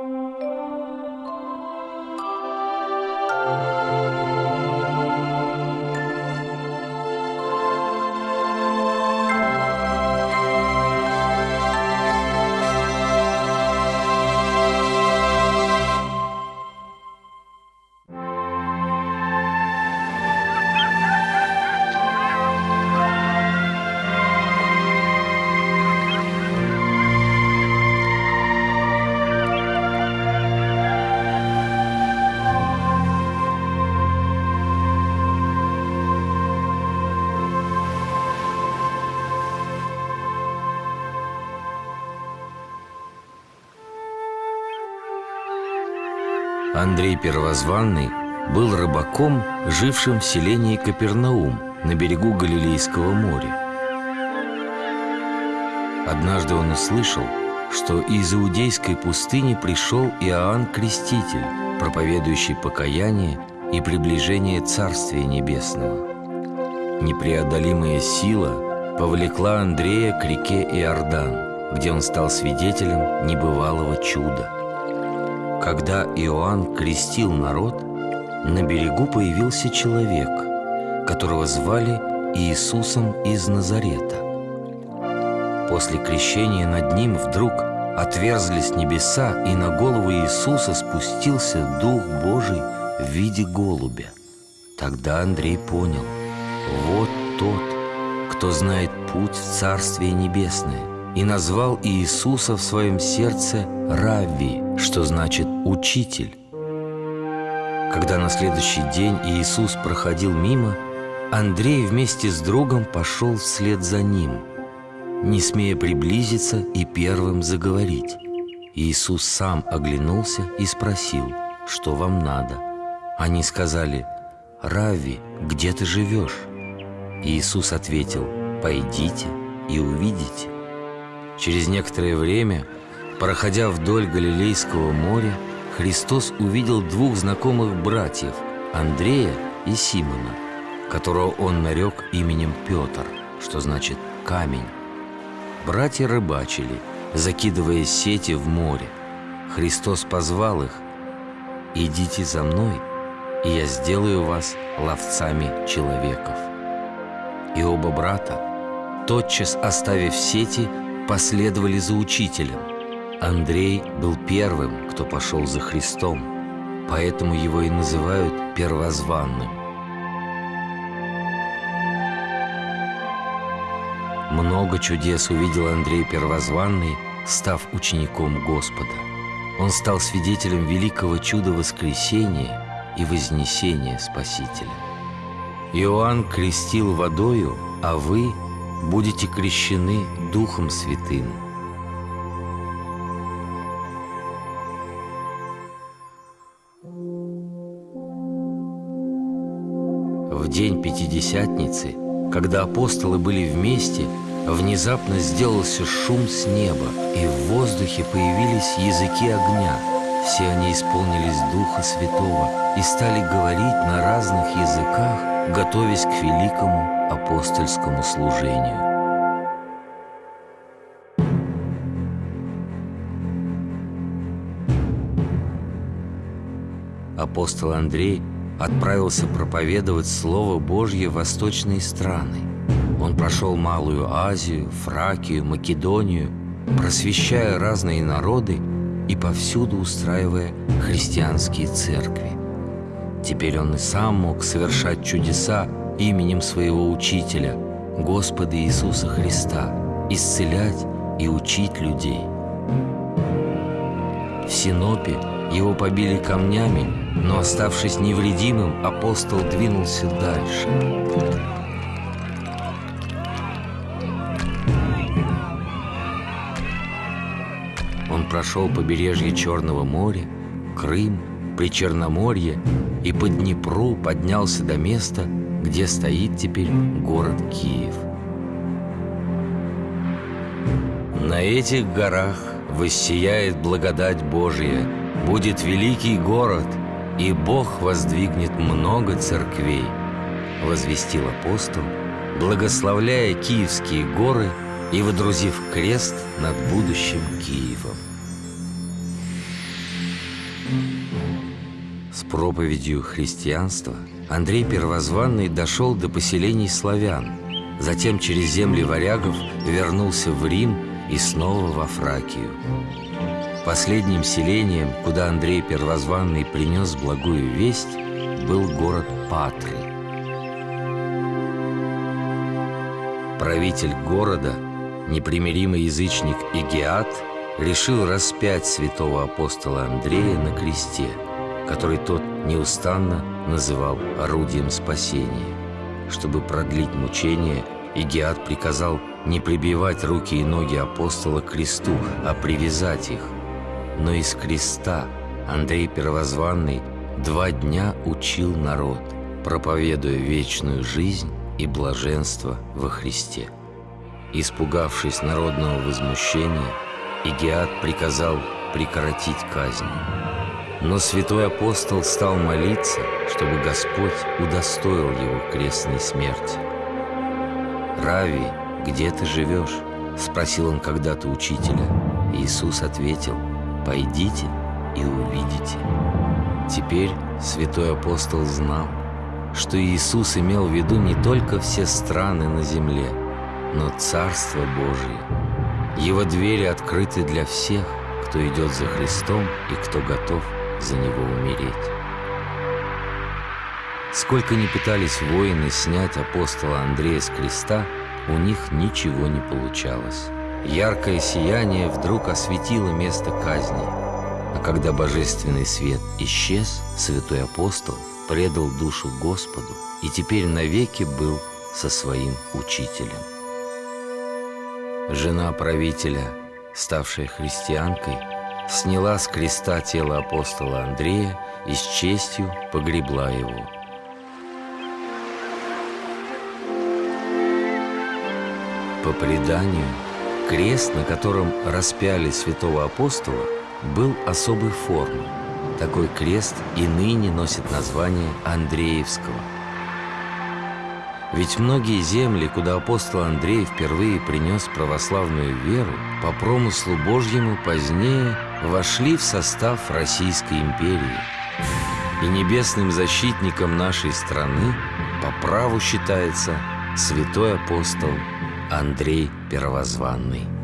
Música Андрей Первозванный был рыбаком, жившим в селении Капернаум на берегу Галилейского моря. Однажды он услышал, что из иудейской пустыни пришел Иоанн Креститель, проповедующий покаяние и приближение Царствия Небесного. Непреодолимая сила повлекла Андрея к реке Иордан, где он стал свидетелем небывалого чуда – когда Иоанн крестил народ, на берегу появился человек, которого звали Иисусом из Назарета. После крещения над ним вдруг отверзлись небеса, и на голову Иисуса спустился Дух Божий в виде голубя. Тогда Андрей понял, вот тот, кто знает путь в Царствие Небесное, и назвал Иисуса в своем сердце Равви, что значит «учитель». Когда на следующий день Иисус проходил мимо, Андрей вместе с другом пошел вслед за ним, не смея приблизиться и первым заговорить. Иисус сам оглянулся и спросил, что вам надо. Они сказали, «Рави, где ты живешь?» Иисус ответил, «Пойдите и увидите». Через некоторое время, проходя вдоль Галилейского моря, Христос увидел двух знакомых братьев, Андрея и Симона, которого он нарек именем Петр, что значит «камень». Братья рыбачили, закидывая сети в море. Христос позвал их «Идите за мной, и я сделаю вас ловцами человеков». И оба брата, тотчас оставив сети, последовали за учителем. Андрей был первым, кто пошел за Христом, поэтому его и называют первозванным. Много чудес увидел Андрей Первозванный, став учеником Господа. Он стал свидетелем великого чуда воскресения и вознесения Спасителя. Иоанн крестил водою, а вы будете крещены Духом Святым. День Пятидесятницы, когда апостолы были вместе, внезапно сделался шум с неба, и в воздухе появились языки огня. Все они исполнились Духа Святого и стали говорить на разных языках, готовясь к великому апостольскому служению. Апостол Андрей отправился проповедовать Слово Божье в восточные страны. Он прошел Малую Азию, Фракию, Македонию, просвещая разные народы и повсюду устраивая христианские церкви. Теперь он и сам мог совершать чудеса именем своего Учителя, Господа Иисуса Христа, исцелять и учить людей. В Синопе его побили камнями, но, оставшись невредимым, апостол двинулся дальше. Он прошел побережье Черного моря, Крым, при Черноморье и по Днепру поднялся до места, где стоит теперь город Киев. На этих горах воссияет благодать Божия, будет великий город, и Бог воздвигнет много церквей, возвестил апостол, благословляя Киевские горы и водрузив крест над будущим Киевом. С проповедью христианства Андрей Первозванный дошел до поселений славян, затем через земли варягов вернулся в Рим и снова во Фракию. Последним селением, куда Андрей Первозванный принес благую весть, был город Патры. Правитель города, непримиримый язычник Игиат, решил распять святого апостола Андрея на кресте, который тот неустанно называл орудием спасения. Чтобы продлить мучения, Игиат приказал не прибивать руки и ноги апостола к кресту, а привязать их. Но из креста Андрей Первозванный два дня учил народ, проповедуя вечную жизнь и блаженство во Христе. Испугавшись народного возмущения, Игиат приказал прекратить казнь. Но святой апостол стал молиться, чтобы Господь удостоил его крестной смерти. «Рави, где ты живешь?» – спросил он когда-то учителя. Иисус ответил, «Пойдите и увидите». Теперь святой апостол знал, что Иисус имел в виду не только все страны на земле, но Царство Божие. Его двери открыты для всех, кто идет за Христом и кто готов за Него умереть. Сколько ни пытались воины снять апостола Андрея с креста, у них ничего не получалось. Яркое сияние вдруг осветило место казни, а когда божественный свет исчез, святой апостол предал душу Господу и теперь навеки был со своим учителем. Жена правителя, ставшая христианкой, сняла с креста тело апостола Андрея и с честью погребла его. По преданию, крест, на котором распяли святого апостола, был особой формы. Такой крест и ныне носит название Андреевского – ведь многие земли, куда апостол Андрей впервые принес православную веру, по промыслу Божьему позднее вошли в состав Российской империи. И небесным защитником нашей страны по праву считается святой апостол Андрей Первозванный.